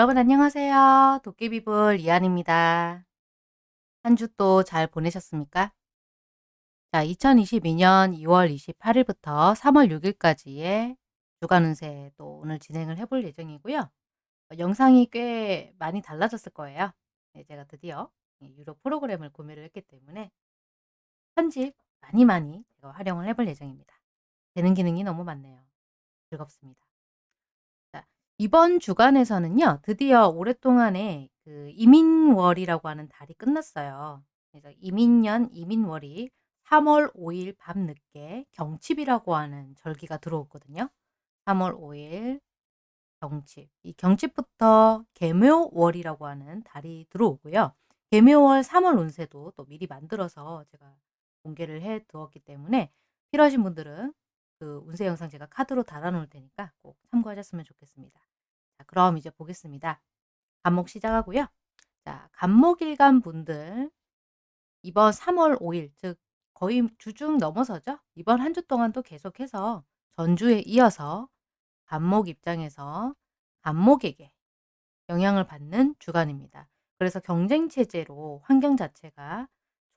여러분 안녕하세요. 도깨비불 이한입니다. 한 주 또 잘 보내셨습니까? 자, 2022년 2월 28일부터 3월 6일까지의 주간 운세 또 오늘 진행을 해볼 예정이고요. 어, 영상이 꽤 많이 달라졌을 거예요. 네, 제가 드디어 유료 프로그램을 구매를 했기 때문에 편집 많이 많이 활용을 해볼 예정입니다. 되는 기능이 너무 많네요. 즐겁습니다. 자, 이번 주간에서는요. 드디어 오랫동안에 그 이민월이라고 하는 달이 끝났어요. 그래서 이민년 이민월이 3월 5일 밤늦게 경칩이라고 하는 절기가 들어오거든요. 3월 5일 경칩. 이 경칩부터 개묘월이라고 하는 달이 들어오고요. 개묘월 3월 운세도 또 미리 만들어서 제가 공개를 해 두었기 때문에 필요하신 분들은 그 운세 영상 제가 카드로 달아 놓을 테니까 꼭 참고하셨으면 좋겠습니다. 자, 그럼 이제 보겠습니다. 간목 시작하고요. 자, 간목일간 분들 이번 3월 5일 즉 거의 주중 넘어서죠. 이번 한 주 동안도 계속해서 전주에 이어서 간목 입장에서 간목에게 영향을 받는 주간입니다. 그래서 경쟁 체제로 환경 자체가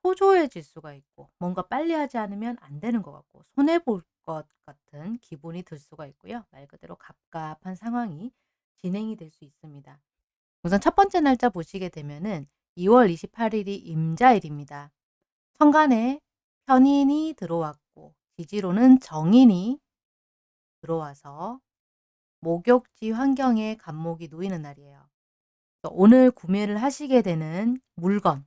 초조해질 수가 있고 뭔가 빨리 하지 않으면 안 되는 것 같고 손해 볼 것 같은 기분이 들 수가 있고요. 말 그대로 갑갑한 상황이 진행이 될 수 있습니다. 우선 첫 번째 날짜 보시게 되면은 2월 28일이 임자일입니다. 천간에 편인이 들어왔고 지지로는 정인이 들어와서 목욕지 환경에 간목이 놓이는 날이에요. 오늘 구매를 하시게 되는 물건,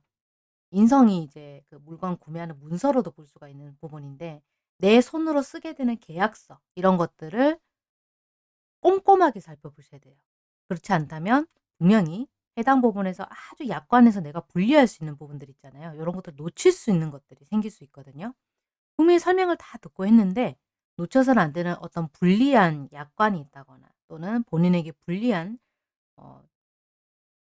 인성이 이제 그 물건 구매하는 문서로도 볼 수가 있는 부분인데 내 손으로 쓰게 되는 계약서 이런 것들을 꼼꼼하게 살펴보셔야 돼요. 그렇지 않다면 분명히 해당 부분에서 아주 약관에서 내가 분리할 수 있는 부분들 있잖아요. 이런 것들 놓칠 수 있는 것들이 생길 수 있거든요. 분명히 설명을 다 듣고 했는데 놓쳐서는 안 되는 어떤 불리한 약관이 있다거나 또는 본인에게 불리한 어,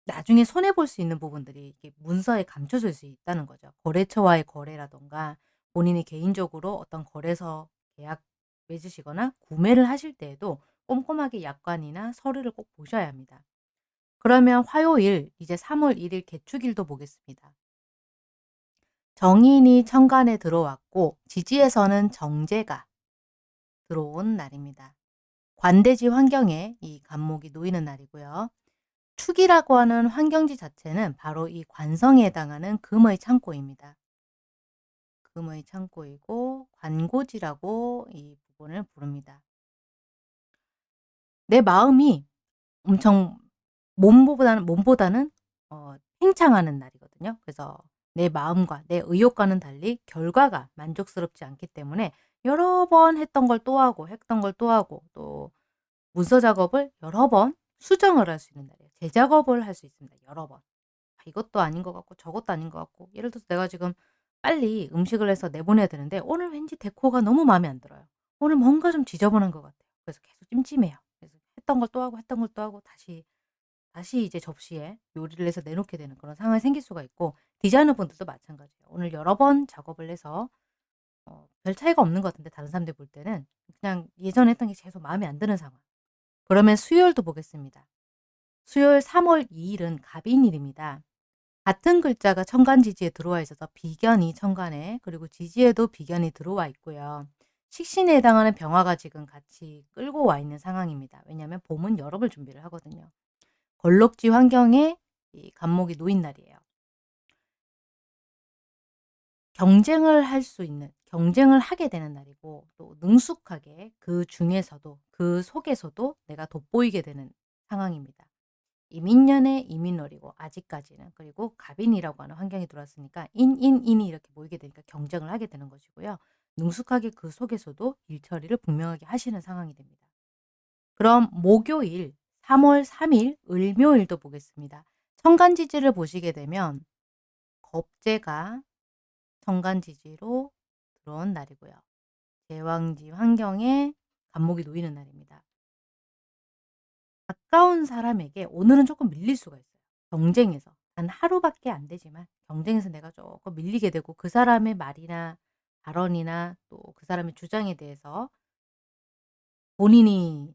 나중에 손해볼 수 있는 부분들이 문서에 감춰질 수 있다는 거죠. 거래처와의 거래라던가 본인이 개인적으로 어떤 거래서 계약 맺으시거나 구매를 하실 때에도 꼼꼼하게 약관이나 서류를 꼭 보셔야 합니다. 그러면 화요일 이제 3월 1일 개축일도 보겠습니다. 정인이 천간에 들어왔고 지지에서는 정제가 들어온 날입니다. 관대지 환경에 이 간목이 놓이는 날이고요. 축이라고 하는 환경지 자체는 바로 이 관성에 해당하는 금의 창고입니다. 금의 창고이고 관고지라고 이 부분을 부릅니다. 내 마음이 엄청 몸보다는 몸보다는 어, 팽창하는 날이거든요. 그래서 내 마음과 내 의욕과는 달리 결과가 만족스럽지 않기 때문에 여러 번 했던 걸 또 하고 했던 걸 또 하고 또 문서 작업을 여러 번 수정을 할 수 있는 날이에요. 재작업을 할 수 있습니다. 여러 번. 아, 이것도 아닌 것 같고 저것도 아닌 것 같고 예를 들어서 내가 지금 빨리 음식을 해서 내보내야 되는데 오늘 왠지 데코가 너무 마음에 안 들어요. 오늘 뭔가 좀 지저분한 것 같아요. 그래서 계속 찜찜해요. 했던 걸 또 하고 했던 걸 또 하고 다시 다시 이제 접시에 요리를 해서 내놓게 되는 그런 상황이 생길 수가 있고 디자이너 분들도 마찬가지예요. 오늘 여러 번 작업을 해서 어, 별 차이가 없는 것 같은데 다른 사람들 볼 때는 그냥 예전에 했던 게 계속 마음에 안 드는 상황. 그러면 수요일도 보겠습니다. 수요일 3월 2일은 갑인일입니다. 같은 글자가 천간지지에 들어와 있어서 비견이 천간에 그리고 지지에도 비견이 들어와 있고요. 식신에 해당하는 병화가 지금 같이 끌고 와 있는 상황입니다. 왜냐하면 봄은 여름을 준비를 하거든요. 걸럭지 환경에 이 간목이 놓인 날이에요. 경쟁을 할 수 있는 경쟁을 하게 되는 날이고 또 능숙하게 그 중에서도 그 속에서도 내가 돋보이게 되는 상황입니다. 이민년의 이민월이고 아직까지는 그리고 갑인이라고 하는 환경이 들어왔으니까 인인인이 이렇게 모이게 되니까 경쟁을 하게 되는 것이고요. 능숙하게 그 속에서도 일 처리를 분명하게 하시는 상황이 됩니다. 그럼 목요일 3월 3일 을묘일도 보겠습니다. 천간지지를 보시게 되면 겁재가 천간지지로 들어온 날이고요. 제왕지 환경에 간목이 놓이는 날입니다. 가까운 사람에게 오늘은 조금 밀릴 수가 있어요. 경쟁에서. 단 하루밖에 안 되지만 경쟁에서 내가 조금 밀리게 되고 그 사람의 말이나 발언이나 또 그 사람의 주장에 대해서 본인이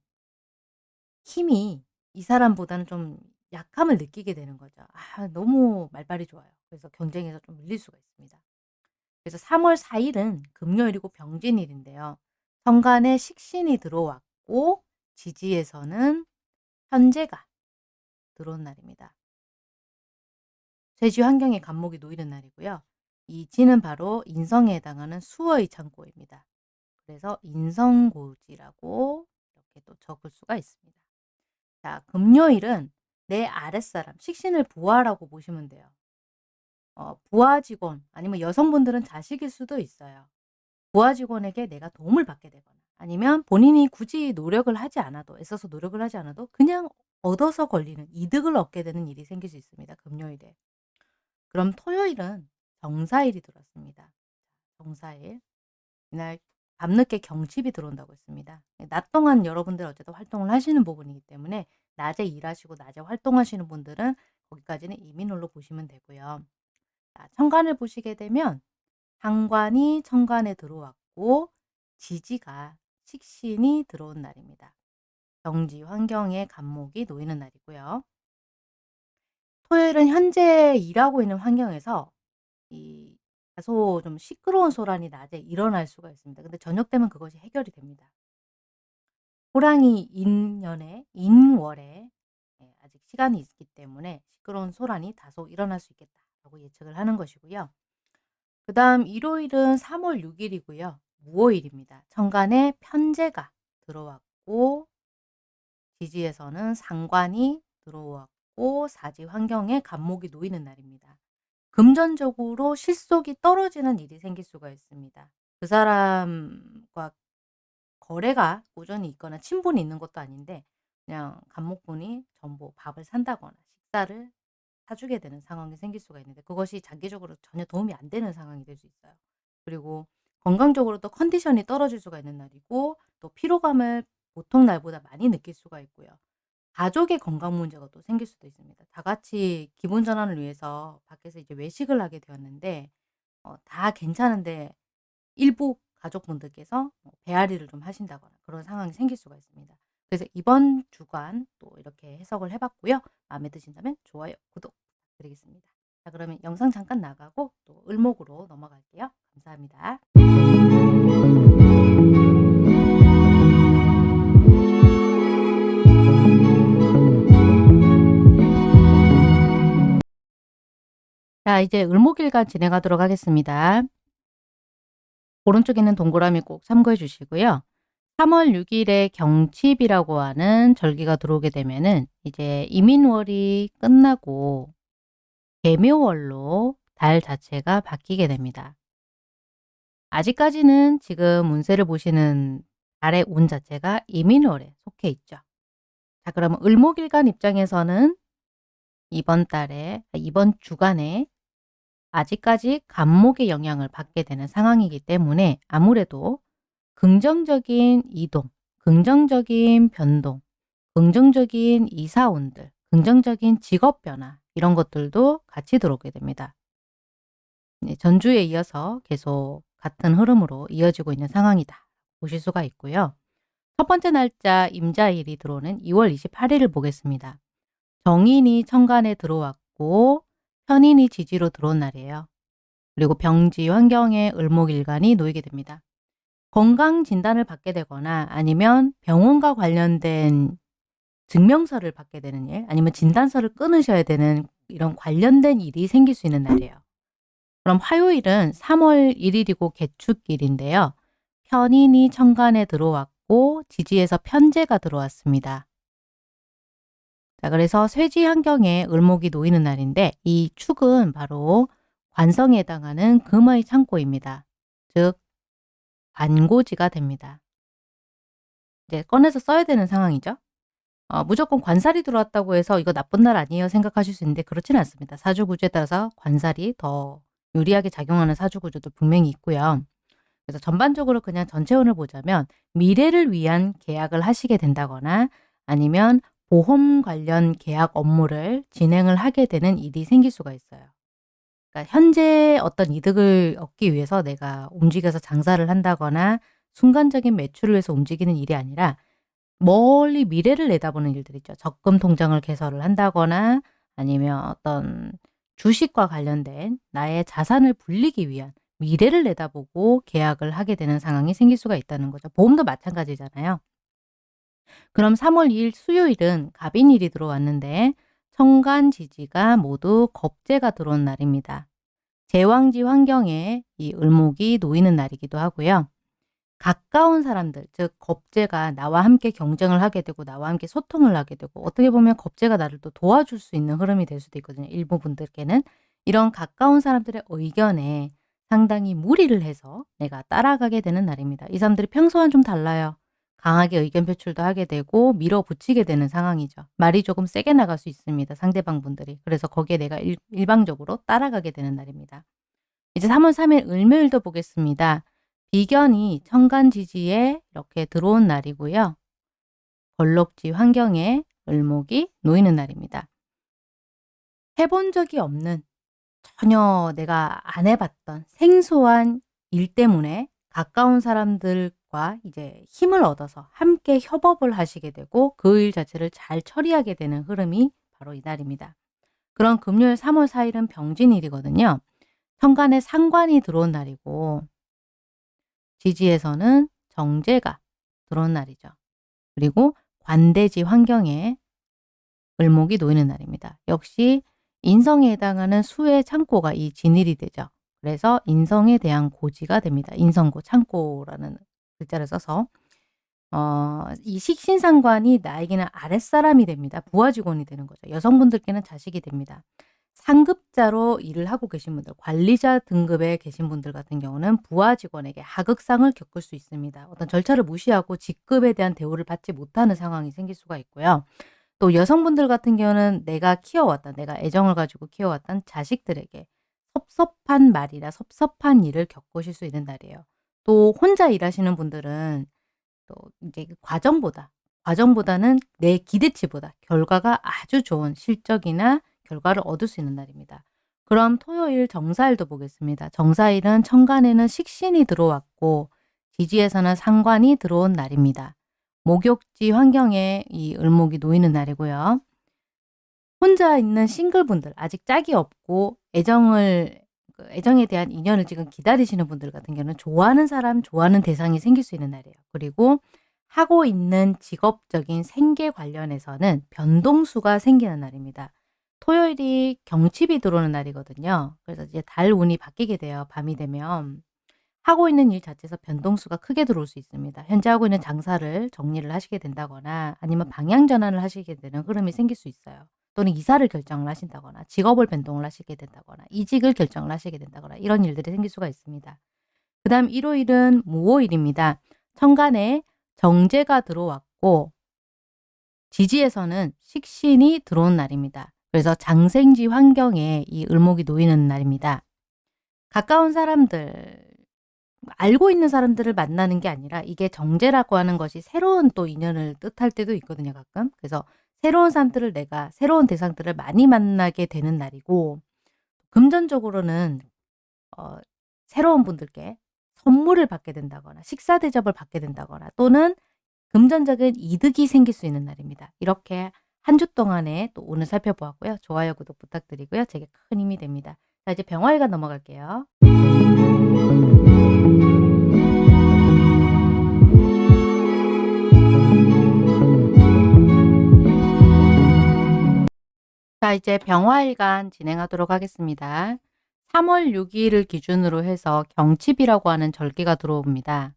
힘이 이 사람보다는 좀 약함을 느끼게 되는 거죠. 아 너무 말발이 좋아요. 그래서 경쟁에서 좀 밀릴 수가 있습니다. 그래서 3월 4 일은 금요일이고 병진일인데요. 천간에 식신이 들어왔고 지지에서는 현재가 들어온 날입니다. 쇠지 환경에 간목이 놓이는 날이고요. 이 지는 바로 인성에 해당하는 수어의 창고입니다. 그래서 인성고지라고 이렇게 또 적을 수가 있습니다. 자, 금요일은 내 아랫사람, 식신을 부하라고 보시면 돼요. 어, 부하 직원 아니면 여성분들은 자식일 수도 있어요. 부하 직원에게 내가 도움을 받게 되거나 아니면 본인이 굳이 노력을 하지 않아도 애써서 노력을 하지 않아도 그냥 얻어서 걸리는 이득을 얻게 되는 일이 생길 수 있습니다. 금요일에. 그럼 토요일은 정사일이 들어왔습니다. 정사일. 이날 밤늦게 경칩이 들어온다고 했습니다. 낮 동안 여러분들 어쨌든 활동을 하시는 부분이기 때문에 낮에 일하시고 낮에 활동하시는 분들은 거기까지는 이민홀로 보시면 되고요. 자, 천간을 보시게 되면 상관이 천간에 들어왔고 지지가 식신이 들어온 날입니다. 경지 환경에 간목이 놓이는 날이고요. 토요일은 현재 일하고 있는 환경에서 이 다소 좀 시끄러운 소란이 낮에 일어날 수가 있습니다. 근데 저녁 되면 그것이 해결이 됩니다. 호랑이 인년에 인월에 예, 아직 시간이 있기 때문에 시끄러운 소란이 다소 일어날 수 있겠다라고 예측을 하는 것이고요. 그 다음 일요일은 3월 6일이고요. 무오일입니다. 천간에 편제가 들어왔고 지지에서는 상관이 들어왔고 사지 환경에 간목이 놓이는 날입니다. 금전적으로 실속이 떨어지는 일이 생길 수가 있습니다. 그 사람과 거래가 꾸준히 있거나 친분이 있는 것도 아닌데 그냥 간목분이 전부 밥을 산다거나 식사를 사주게 되는 상황이 생길 수가 있는데 그것이 장기적으로 전혀 도움이 안 되는 상황이 될 수 있어요. 그리고 건강적으로 또 컨디션이 떨어질 수가 있는 날이고 또 피로감을 보통 날보다 많이 느낄 수가 있고요. 가족의 건강 문제가 또 생길 수도 있습니다. 다 같이 기분 전환을 위해서 밖에서 이제 외식을 하게 되었는데 어, 다 괜찮은데 일부 가족분들께서 뭐 배앓이를 좀 하신다거나 그런 상황이 생길 수가 있습니다. 그래서 이번 주간 또 이렇게 해석을 해봤고요. 마음에 드신다면 좋아요, 구독 부탁드리겠습니다. 자 그러면 영상 잠깐 나가고 또 을목으로 넘어갈게요. 감사합니다. 자 이제 을목일간 진행하도록 하겠습니다. 오른쪽에 있는 동그라미 꼭 참고해 주시고요. 3월 6일에 경칩이라고 하는 절기가 들어오게 되면은 이제 이민월이 끝나고 개묘월로 달 자체가 바뀌게 됩니다. 아직까지는 지금 운세를 보시는 달의 운 자체가 이민월에 속해 있죠. 자 그러면 을목일간 입장에서는 이번 달에 이번 주간에 아직까지 간목의 영향을 받게 되는 상황이기 때문에 아무래도 긍정적인 이동, 긍정적인 변동, 긍정적인 이사운들, 긍정적인 직업 변화 이런 것들도 같이 들어오게 됩니다. 네, 전주에 이어서 계속 같은 흐름으로 이어지고 있는 상황이다 보실 수가 있고요. 첫 번째 날짜 임자일이 들어오는 2월 28일을 보겠습니다. 정인이 천간에 들어왔고 편인이 지지로 들어온 날이에요. 그리고 병지 환경에 을목일간이 놓이게 됩니다. 건강 진단을 받게 되거나 아니면 병원과 관련된 증명서를 받게 되는 일 아니면 진단서를 끊으셔야 되는 이런 관련된 일이 생길 수 있는 날이에요. 그럼 화요일은 3월 1일이고 개축일인데요. 편인이 천간에 들어왔고 지지에서 편제가 들어왔습니다. 자, 그래서 쇠지 환경에 을목이 놓이는 날인데 이 축은 바로 관성에 해당하는 금의 창고입니다. 즉 관고지가 됩니다. 이제 꺼내서 써야 되는 상황이죠. 어, 무조건 관살이 들어왔다고 해서 이거 나쁜 날 아니에요 생각하실 수 있는데 그렇지는 않습니다. 사주구조에 따라서 관살이 더 유리하게 작용하는 사주구조도 분명히 있고요. 그래서 전반적으로 그냥 전체운을 보자면 미래를 위한 계약을 하시게 된다거나 아니면 보험 관련 계약 업무를 진행을 하게 되는 일이 생길 수가 있어요. 그러니까 현재 어떤 이득을 얻기 위해서 내가 움직여서 장사를 한다거나 순간적인 매출을 위해서 움직이는 일이 아니라 멀리 미래를 내다보는 일들 있죠. 적금 통장을 개설을 한다거나 아니면 어떤 주식과 관련된 나의 자산을 불리기 위한 미래를 내다보고 계약을 하게 되는 상황이 생길 수가 있다는 거죠. 보험도 마찬가지잖아요. 그럼 3월 2일 수요일은 갑인일이 들어왔는데 천간 지지가 모두 겁재가 들어온 날입니다. 제왕지 환경에 이 을목이 놓이는 날이기도 하고요. 가까운 사람들, 즉 겁재가 나와 함께 경쟁을 하게 되고 나와 함께 소통을 하게 되고 어떻게 보면 겁재가 나를 또 도와줄 수 있는 흐름이 될 수도 있거든요. 일부 분들께는 이런 가까운 사람들의 의견에 상당히 무리를 해서 내가 따라가게 되는 날입니다. 이 사람들이 평소와는 좀 달라요. 강하게 의견 표출도 하게 되고 밀어붙이게 되는 상황이죠. 말이 조금 세게 나갈 수 있습니다. 상대방 분들이. 그래서 거기에 내가 일, 일방적으로 따라가게 되는 날입니다. 이제 3월 3일 을묘일도 보겠습니다. 비견이 천간지지에 이렇게 들어온 날이고요. 걸럭지 환경에 을목이 놓이는 날입니다. 해본 적이 없는 전혀 내가 안 해봤던 생소한 일 때문에 가까운 사람들 과 이제 힘을 얻어서 함께 협업을 하시게 되고 그 일 자체를 잘 처리하게 되는 흐름이 바로 이날입니다. 그런 금요일 3월 4일은 병진일이거든요. 천간에 상관이 들어온 날이고 지지에서는 정제가 들어온 날이죠. 그리고 관대지 환경에 을목이 놓이는 날입니다. 역시 인성에 해당하는 수의 창고가 이 진일이 되죠. 그래서 인성에 대한 고지가 됩니다. 인성고, 창고라는 글자를 써서 어, 이 식신상관이 나에게는 아랫사람이 됩니다. 부하 직원이 되는 거죠. 여성분들께는 자식이 됩니다. 상급자로 일을 하고 계신 분들, 관리자 등급에 계신 분들 같은 경우는 부하 직원에게 하극상을 겪을 수 있습니다. 어떤 절차를 무시하고 직급에 대한 대우를 받지 못하는 상황이 생길 수가 있고요. 또 여성분들 같은 경우는 내가 키워왔던, 내가 애정을 가지고 키워왔던 자식들에게 섭섭한 말이나 섭섭한 일을 겪으실 수 있는 날이에요. 또 혼자 일하시는 분들은 또 이제 그 과정보다, 과정보다는 내 기대치보다 결과가 아주 좋은 실적이나 결과를 얻을 수 있는 날입니다. 그럼 토요일 정사일도 보겠습니다. 정사일은 천간에는 식신이 들어왔고 지지에서는 상관이 들어온 날입니다. 목욕지 환경에 이 을목이 놓이는 날이고요. 혼자 있는 싱글분들 아직 짝이 없고 애정을 그 애정에 대한 인연을 지금 기다리시는 분들 같은 경우는 좋아하는 사람, 좋아하는 대상이 생길 수 있는 날이에요. 그리고 하고 있는 직업적인 생계 관련해서는 변동수가 생기는 날입니다. 토요일이 경칩이 들어오는 날이거든요. 그래서 이제 달 운이 바뀌게 돼요. 밤이 되면. 하고 있는 일 자체에서 변동수가 크게 들어올 수 있습니다. 현재 하고 있는 장사를 정리를 하시게 된다거나 아니면 방향 전환을 하시게 되는 흐름이 생길 수 있어요. 또는 이사를 결정을 하신다거나 직업을 변동을 하시게 된다거나 이직을 결정을 하시게 된다거나 이런 일들이 생길 수가 있습니다. 그 다음 일요일은 무호일입니다. 천간에 정제가 들어왔고 지지에서는 식신이 들어온 날입니다. 그래서 장생지 환경에 이 을목이 놓이는 날입니다. 가까운 사람들, 알고 있는 사람들을 만나는 게 아니라 이게 정제라고 하는 것이 새로운 또 인연을 뜻할 때도 있거든요, 가끔. 그래서 새로운 사람들을 내가 새로운 대상들을 많이 만나게 되는 날이고 금전적으로는 어, 새로운 분들께 선물을 받게 된다거나 식사 대접을 받게 된다거나 또는 금전적인 이득이 생길 수 있는 날입니다. 이렇게 한 주 동안에 또 오늘 살펴보았고요. 좋아요, 구독 부탁드리고요. 제게 큰 힘이 됩니다. 자, 이제 병화일간 넘어갈게요. 자, 이제 병화일간 진행하도록 하겠습니다. 3월 6일을 기준으로 해서 경칩이라고 하는 절기가 들어옵니다.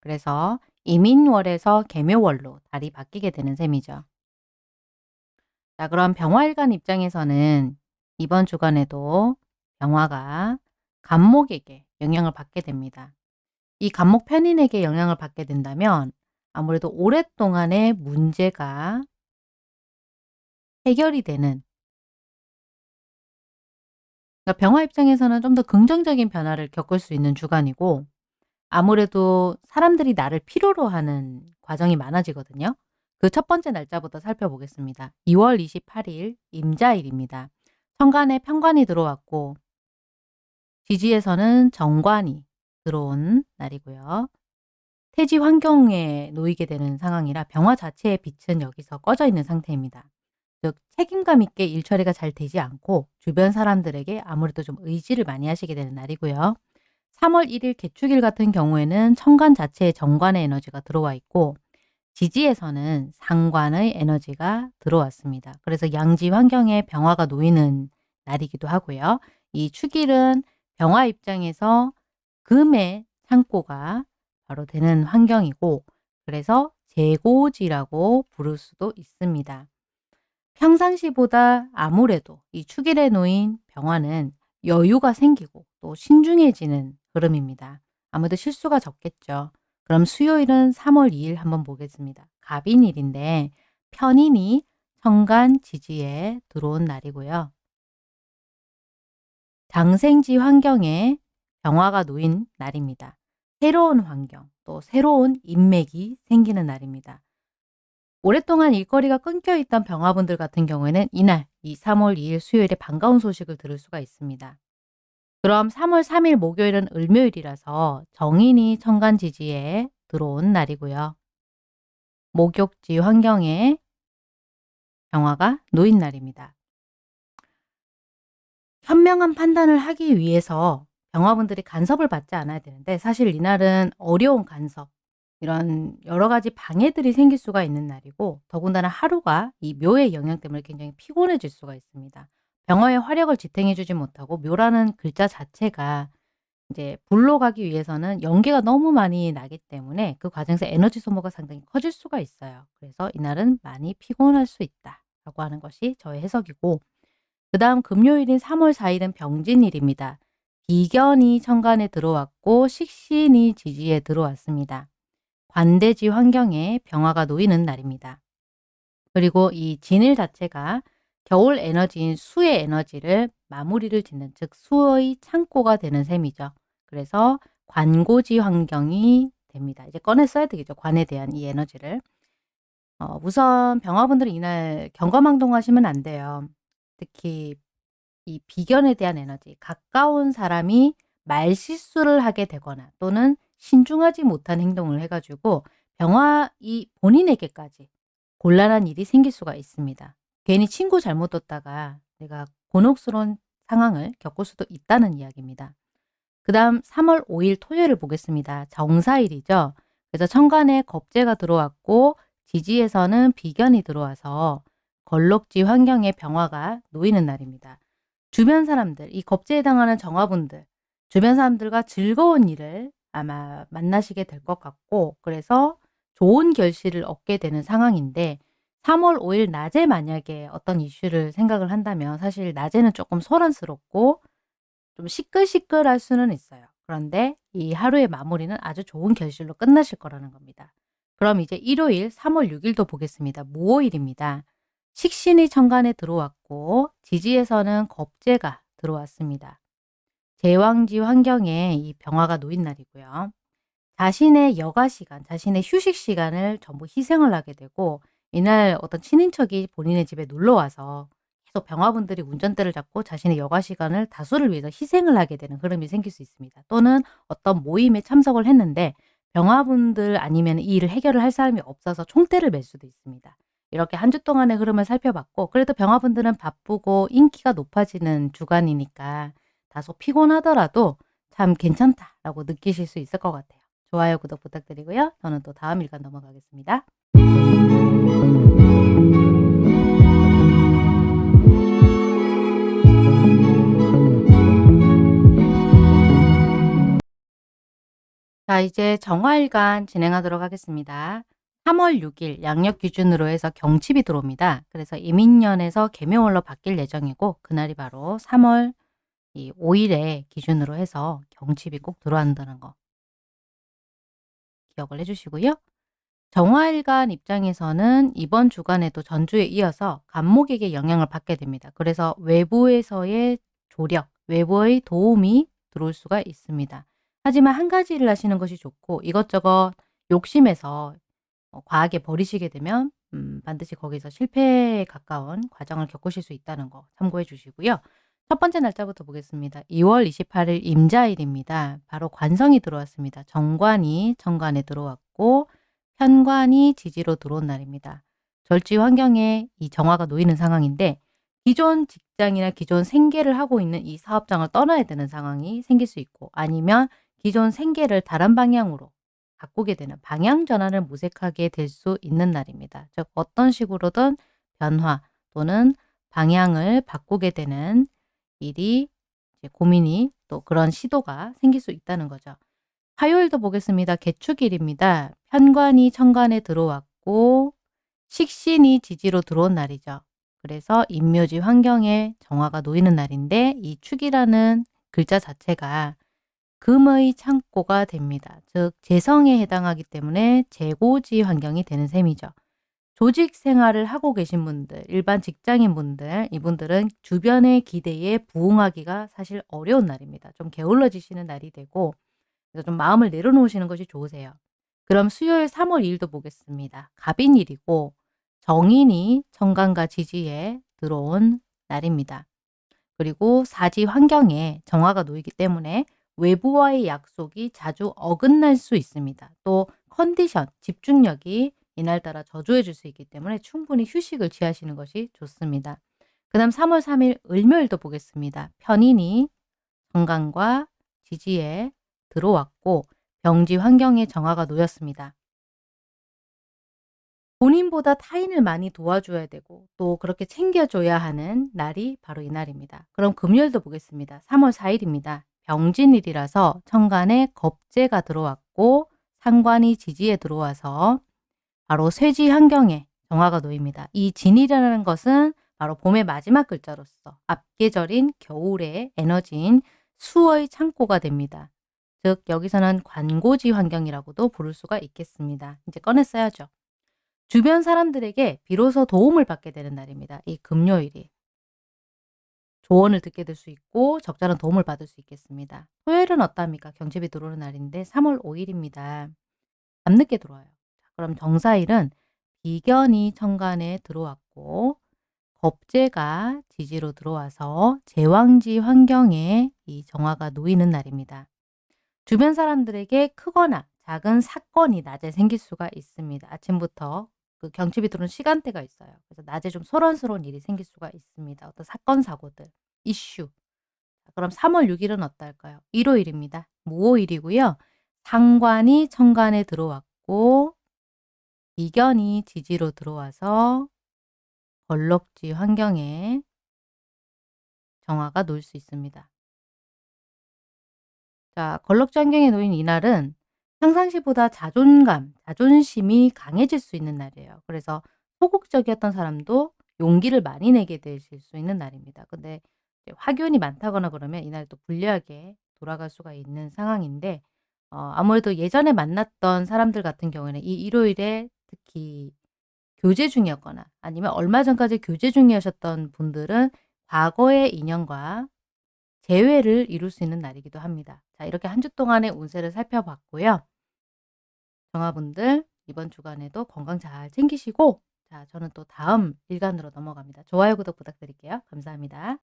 그래서 이민월에서 개묘월로 달이 바뀌게 되는 셈이죠. 자 그럼 병화일간 입장에서는 이번 주간에도 병화가 간목에게 영향을 받게 됩니다. 이 간목 편인에게 영향을 받게 된다면 아무래도 오랫동안의 문제가 해결이 되는 그러니까 병화 입장에서는 좀 더 긍정적인 변화를 겪을 수 있는 주간이고 아무래도 사람들이 나를 필요로 하는 과정이 많아지거든요. 그 첫 번째 날짜부터 살펴보겠습니다. 2월 28일 임자일입니다. 천간에 편관이 들어왔고 지지에서는 정관이 들어온 날이고요. 태지 환경에 놓이게 되는 상황이라 병화 자체의 빛은 여기서 꺼져 있는 상태입니다. 즉 책임감 있게 일 처리가 잘 되지 않고 주변 사람들에게 아무래도 좀 의지를 많이 하시게 되는 날이고요. 3월 1일 개축일 같은 경우에는 천간 자체에 정관의 에너지가 들어와 있고 지지에서는 상관의 에너지가 들어왔습니다. 그래서 양지 환경에 병화가 놓이는 날이기도 하고요. 이 축일은 병화 입장에서 금의 창고가 바로 되는 환경이고 그래서 재고지라고 부를 수도 있습니다. 평상시보다 아무래도 이 축일에 놓인 병화는 여유가 생기고 또 신중해지는 흐름입니다. 아무래도 실수가 적겠죠. 그럼 수요일은 3월 2일 한번 보겠습니다. 갑인일인데 편인이 천간 지지에 들어온 날이고요. 장생지 환경에 병화가 놓인 날입니다. 새로운 환경, 또 새로운 인맥이 생기는 날입니다. 오랫동안 일거리가 끊겨 있던 병화분들 같은 경우에는 이날 이 3월 2일 수요일에 반가운 소식을 들을 수가 있습니다. 그럼 3월 3일 목요일은 을묘일이라서 정인이 천간지지에 들어온 날이고요. 목욕지 환경에 병화가 놓인 날입니다. 현명한 판단을 하기 위해서 병화분들이 간섭을 받지 않아야 되는데 사실 이날은 어려운 간섭, 이런 여러 가지 방해들이 생길 수가 있는 날이고 더군다나 하루가 이 묘의 영향 때문에 굉장히 피곤해질 수가 있습니다. 병화의 화력을 지탱해 주지 못하고 묘라는 글자 자체가 이제 불로 가기 위해서는 연계가 너무 많이 나기 때문에 그 과정에서 에너지 소모가 상당히 커질 수가 있어요. 그래서 이날은 많이 피곤할 수 있다라고 하는 것이 저의 해석이고 그 다음 금요일인 3월 4일은 병진일입니다. 비견이 천간에 들어왔고 식신이 지지에 들어왔습니다. 관대지 환경에 병화가 놓이는 날입니다. 그리고 이 진일 자체가 겨울 에너지인 수의 에너지를 마무리를 짓는 즉 수의 창고가 되는 셈이죠. 그래서 관고지 환경이 됩니다. 이제 꺼내 써야 되겠죠. 관에 대한 이 에너지를. 어, 우선 병화분들은 이날 경거망동하시면 안 돼요. 특히 이 비견에 대한 에너지, 가까운 사람이 말실수를 하게 되거나 또는 신중하지 못한 행동을 해가지고 병화 이 본인에게까지 곤란한 일이 생길 수가 있습니다. 괜히 친구 잘못 뒀다가 내가 곤혹스러운 상황을 겪을 수도 있다는 이야기입니다. 그 다음 3월 5일 토요일을 보겠습니다. 정사일이죠. 그래서 천간에 겁재가 들어왔고 지지에서는 비견이 들어와서 걸럭지 환경에 병화가 놓이는 날입니다. 주변 사람들, 이 겁재에 해당하는 정화분들, 주변 사람들과 즐거운 일을 아마 만나시게 될 것 같고 그래서 좋은 결실을 얻게 되는 상황인데 3월 5일 낮에 만약에 어떤 이슈를 생각을 한다면 사실 낮에는 조금 소란스럽고 좀 시끌시끌할 수는 있어요. 그런데 이 하루의 마무리는 아주 좋은 결실로 끝나실 거라는 겁니다. 그럼 이제 일요일 3월 6일도 보겠습니다. 무오일입니다. 식신이 천간에 들어왔고 지지에서는 겁재가 들어왔습니다. 제왕지 환경에 이 병화가 놓인 날이고요. 자신의 여가 시간, 자신의 휴식 시간을 전부 희생을 하게 되고 이날 어떤 친인척이 본인의 집에 놀러 와서 계속 병화분들이 운전대를 잡고 자신의 여가 시간을 다수를 위해서 희생을 하게 되는 흐름이 생길 수 있습니다. 또는 어떤 모임에 참석을 했는데 병화분들 아니면 이 일을 해결을 할 사람이 없어서 총대를 맬 수도 있습니다. 이렇게 한 주 동안의 흐름을 살펴봤고 그래도 병화분들은 바쁘고 인기가 높아지는 주간이니까 다소 피곤하더라도 참 괜찮다라고 느끼실 수 있을 것 같아요. 좋아요, 구독 부탁드리고요. 저는 또 다음 일간 넘어가겠습니다. 자, 이제 정화일간 진행하도록 하겠습니다. 3월 6일 양력 기준으로 해서 경칩이 들어옵니다. 그래서 이민년에서 개묘월로 바뀔 예정이고 그날이 바로 3월 이 5일에 기준으로 해서 경칩이 꼭 들어간다는 거 기억을 해주시고요. 정화일간 입장에서는 이번 주간에도 전주에 이어서 간목에게 영향을 받게 됩니다. 그래서 외부에서의 조력, 외부의 도움이 들어올 수가 있습니다. 하지만 한 가지 일을 하시는 것이 좋고 이것저것 욕심에서 어, 과하게 버리시게 되면 음, 반드시 거기서 실패에 가까운 과정을 겪으실 수 있다는 거 참고해 주시고요. 첫 번째 날짜부터 보겠습니다. 2월 28일 임자일입니다. 바로 관성이 들어왔습니다. 정관이 정관에 들어왔고 편관이 지지로 들어온 날입니다. 절지 환경에 이 정화가 놓이는 상황인데 기존 직장이나 기존 생계를 하고 있는 이 사업장을 떠나야 되는 상황이 생길 수 있고 아니면 기존 생계를 다른 방향으로 바꾸게 되는 방향 전환을 모색하게 될 수 있는 날입니다. 즉 어떤 식으로든 변화 또는 방향을 바꾸게 되는 일이 고민이 또 그런 시도가 생길 수 있다는 거죠. 화요일도 보겠습니다. 개축일입니다. 편관이 천간에 들어왔고 식신이 지지로 들어온 날이죠. 그래서 인묘지 환경에 정화가 놓이는 날인데 이 축이라는 글자 자체가 금의 창고가 됩니다. 즉 재성에 해당하기 때문에 재고지 환경이 되는 셈이죠. 조직 생활을 하고 계신 분들, 일반 직장인 분들, 이분들은 주변의 기대에 부응하기가 사실 어려운 날입니다. 좀 게을러지시는 날이 되고 그래서 좀 마음을 내려놓으시는 것이 좋으세요. 그럼 수요일 3월 2일도 보겠습니다. 갑인일이고 정인이 정관과 지지에 들어온 날입니다. 그리고 사지 환경에 정화가 놓이기 때문에 외부와의 약속이 자주 어긋날 수 있습니다. 또 컨디션, 집중력이 이날따라 저조해 질 수 있기 때문에 충분히 휴식을 취하시는 것이 좋습니다. 그 다음 3월 3일 을묘일도 보겠습니다. 편인이 정관과 지지에 들어왔고 병지 환경에 정화가 놓였습니다. 본인보다 타인을 많이 도와줘야 되고 또 그렇게 챙겨줘야 하는 날이 바로 이 날입니다. 그럼 금요일도 보겠습니다. 3월 4일입니다. 병진일이라서 천간에 겁재가 들어왔고 상관이 지지에 들어와서 바로 쇠지 환경에 정화가 놓입니다. 이 진이라는 것은 바로 봄의 마지막 글자로서 앞계절인 겨울의 에너지인 수의 창고가 됩니다. 즉 여기서는 관고지 환경이라고도 부를 수가 있겠습니다. 이제 꺼냈어야죠. 주변 사람들에게 비로소 도움을 받게 되는 날입니다. 이 금요일이. 조언을 듣게 될 수 있고 적절한 도움을 받을 수 있겠습니다. 토요일은 어떠합니까? 경칩이 들어오는 날인데 3월 5일입니다. 밤늦게 들어와요. 그럼 정사일은 비견이 천간에 들어왔고 겁재가 지지로 들어와서 제왕지 환경에 이 정화가 놓이는 날입니다. 주변 사람들에게 크거나 작은 사건이 낮에 생길 수가 있습니다. 아침부터 그 경칩이 들어오는 시간대가 있어요. 그래서 낮에 좀 소란스러운 일이 생길 수가 있습니다. 어떤 사건, 사고들, 이슈. 그럼 3월 6일은 어떨까요? 일요일입니다. 무오일이고요. 상관이 천간에 들어왔고 이견이 지지로 들어와서 벌럭지 환경에 정화가 놓일 수 있습니다. 자, 걸럭지 환경에 놓인 이날은 평상시보다 자존감, 자존심이 강해질 수 있는 날이에요. 그래서 소극적이었던 사람도 용기를 많이 내게 되실 수 있는 날입니다. 근데 화균이 많다거나 그러면 이날 또 불리하게 돌아갈 수가 있는 상황인데 어, 아무래도 예전에 만났던 사람들 같은 경우에는 이 일요일에 특히 교제 중이었거나 아니면 얼마 전까지 교제 중이셨던 분들은 과거의 인연과 재회를 이룰 수 있는 날이기도 합니다. 자, 이렇게 한 주 동안의 운세를 살펴봤고요. 정화분들 이번 주간에도 건강 잘 챙기시고 자, 저는 또 다음 일간으로 넘어갑니다. 좋아요, 구독 부탁드릴게요. 감사합니다.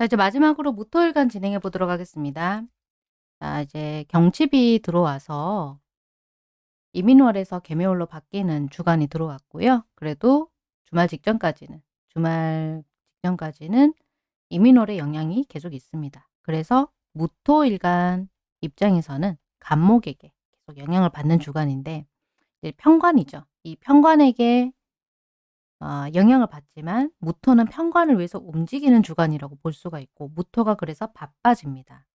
자, 이제 마지막으로 무토일간 진행해 보도록 하겠습니다. 자, 이제 경칩이 들어와서 이민월에서 개묘월로 바뀌는 주간이 들어왔고요. 그래도 주말 직전까지는 주말 직전까지는 이민월의 영향이 계속 있습니다. 그래서 무토일간 입장에서는 간목에게 계속 영향을 받는 주간인데 편관이죠. 이 편관에게 어, 영향을 받지만 무토는 편관을 위해서 움직이는 주간이라고 볼 수가 있고 무토가 그래서 바빠집니다.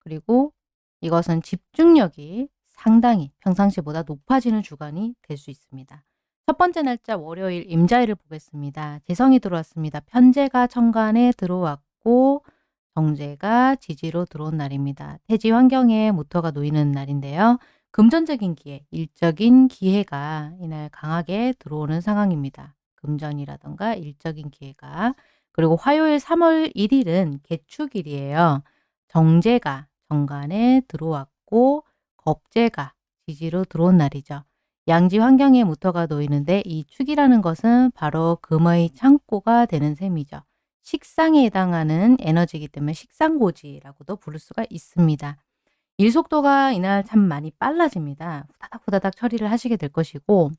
그리고 이것은 집중력이 상당히 평상시보다 높아지는 주간이 될 수 있습니다. 첫 번째 날짜 월요일 임자일을 보겠습니다. 재성이 들어왔습니다. 편제가 천간에 들어왔고 정제가 지지로 들어온 날입니다. 태지 환경에 모터가 놓이는 날인데요. 금전적인 기회, 일적인 기회가 이날 강하게 들어오는 상황입니다. 금전이라던가 일적인 기회가. 그리고 화요일 3월 1일은 개축일이에요. 정제가 정관에 들어왔고 겁재가 지지로 들어온 날이죠. 양지 환경에 무토가 놓이는데 이 축이라는 것은 바로 금의 창고가 되는 셈이죠. 식상에 해당하는 에너지이기 때문에 식상고지라고도 부를 수가 있습니다. 일 속도가 이날 참 많이 빨라집니다. 후다닥 후다닥 처리를 하시게 될 것이고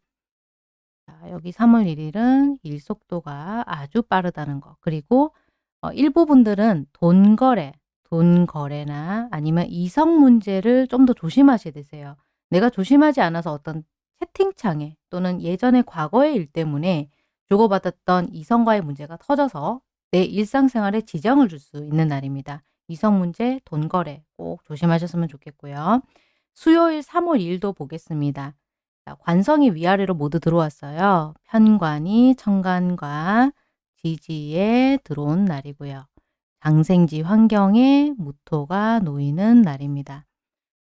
자, 여기 3월 1일은 일 속도가 아주 빠르다는 거. 그리고 어, 일부 분들은 돈 거래, 돈 거래나 아니면 이성 문제를 좀 더 조심하셔야 되세요. 내가 조심하지 않아서 어떤 채팅창에 또는 예전의 과거의 일 때문에 주고받았던 이성과의 문제가 터져서 내 일상생활에 지정을 줄 수 있는 날입니다. 이성 문제, 돈 거래 꼭 조심하셨으면 좋겠고요. 수요일 3월 2일도 보겠습니다. 자, 관성이 위아래로 모두 들어왔어요. 편관이 천간과 지지에 들어온 날이고요. 장생지 환경에 무토가 놓이는 날입니다.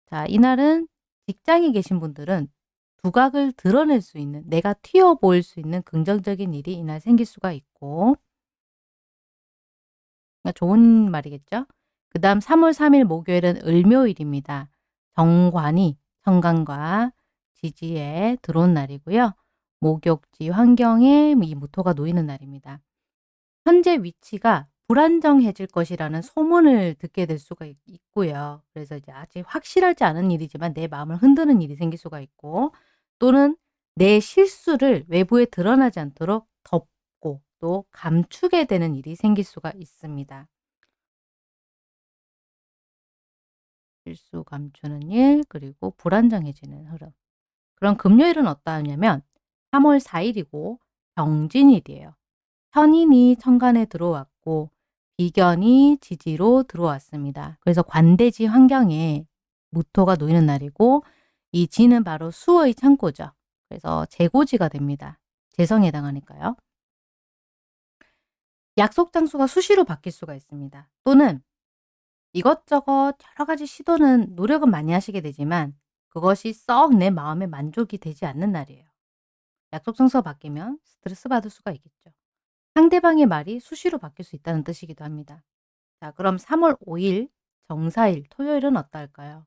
자, 이날은 직장에 계신 분들은 두각을 드러낼 수 있는, 내가 튀어 보일 수 있는 긍정적인 일이 이날 생길 수가 있고 좋은 말이겠죠. 그 다음 3월 3일 목요일은 을묘일입니다. 정관이 천간과 지지에 들어온 날이고요. 목욕지 환경에 이 무토가 놓이는 날입니다. 현재 위치가 불안정해질 것이라는 소문을 듣게 될 수가 있고요. 그래서 이제 아직 확실하지 않은 일이지만 내 마음을 흔드는 일이 생길 수가 있고 또는 내 실수를 외부에 드러나지 않도록 덮고 또 감추게 되는 일이 생길 수가 있습니다. 실수 감추는 일 그리고 불안정해지는 흐름. 그럼 금요일은 어떠하냐면 3월 4일이고 병진일이에요. 현인이 천간에 들어왔고 비견이 지지로 들어왔습니다. 그래서 관대지 환경에 무토가 놓이는 날이고 이 지는 바로 수의 창고죠. 그래서 재고지가 됩니다. 재성에 해당하니까요. 약속 장소가 수시로 바뀔 수가 있습니다. 또는 이것저것 여러 가지 시도는 노력은 많이 하시게 되지만 그것이 썩 내 마음에 만족이 되지 않는 날이에요. 약속 장소가 바뀌면 스트레스 받을 수가 있겠죠. 상대방의 말이 수시로 바뀔 수 있다는 뜻이기도 합니다. 자, 그럼 3월 5일 정사일 토요일은 어떨까요?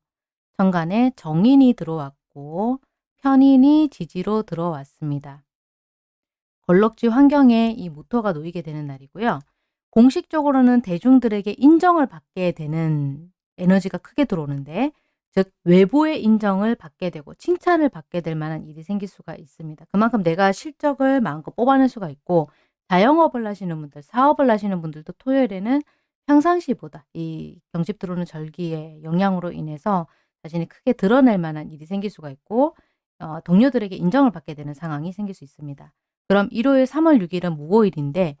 정간에 정인이 들어왔고 편인이 지지로 들어왔습니다. 걸럭지 환경에 이 무토가 놓이게 되는 날이고요. 공식적으로는 대중들에게 인정을 받게 되는 에너지가 크게 들어오는데 즉 외부의 인정을 받게 되고 칭찬을 받게 될 만한 일이 생길 수가 있습니다. 그만큼 내가 실적을 마음껏 뽑아낼 수가 있고 자영업을 하시는 분들, 사업을 하시는 분들도 토요일에는 평상시보다 이 경집 들어오는 절기의 영향으로 인해서 자신이 크게 드러낼 만한 일이 생길 수가 있고 어, 동료들에게 인정을 받게 되는 상황이 생길 수 있습니다. 그럼 일요일 3월 6일은 무오일인데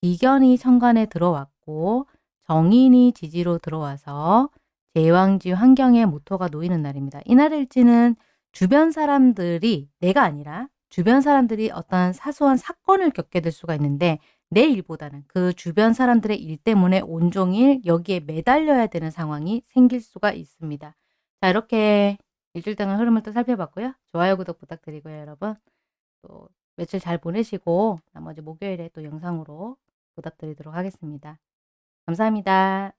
비견이 천간에 들어왔고 정인이 지지로 들어와서 제왕지 환경에 모토가 놓이는 날입니다. 이날 일지는 주변 사람들이 내가 아니라 주변 사람들이 어떤 사소한 사건을 겪게 될 수가 있는데 내 일보다는 그 주변 사람들의 일 때문에 온종일 여기에 매달려야 되는 상황이 생길 수가 있습니다. 자 이렇게 일주일 동안 흐름을 또 살펴봤고요. 좋아요, 구독 부탁드리고요. 여러분 또 며칠 잘 보내시고 나머지 목요일에 또 영상으로 보답드리도록 하겠습니다. 감사합니다.